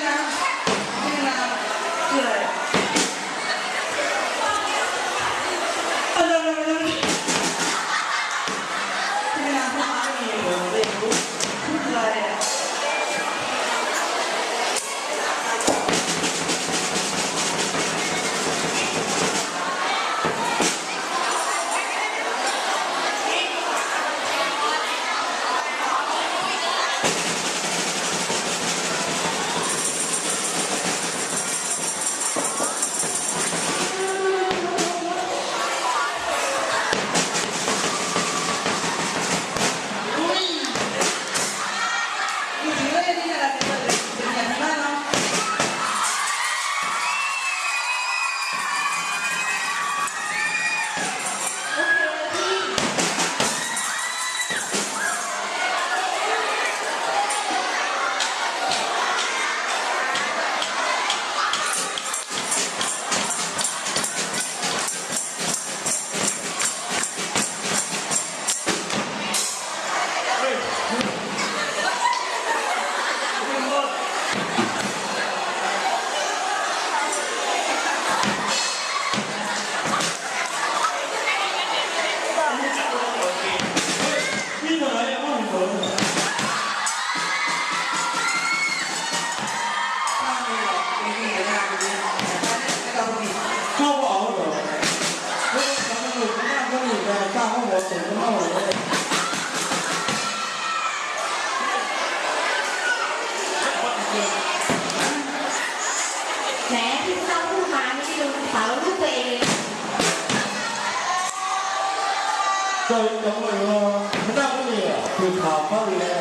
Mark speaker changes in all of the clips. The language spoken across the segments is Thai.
Speaker 1: Amen. 저희 영어요 그다
Speaker 2: 음에 불타버려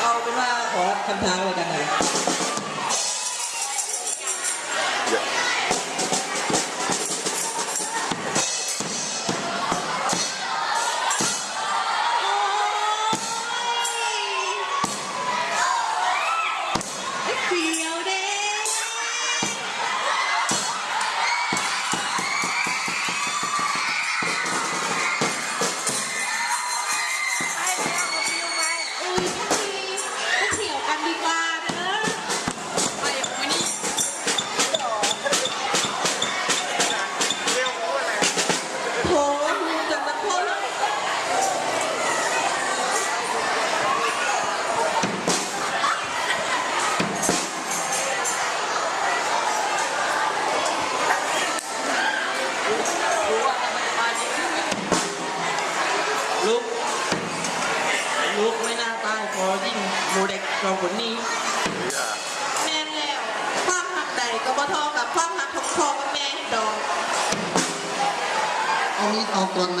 Speaker 2: เอา
Speaker 1: เป็นว่าขอคำท้าไว้กันนะ
Speaker 2: เรา
Speaker 1: คนนี้
Speaker 2: แม่แล้วความหักใดก็บ่เทอกับความหักของพ่อกัแม่ดอก
Speaker 1: เอามีดเอากลอนไหม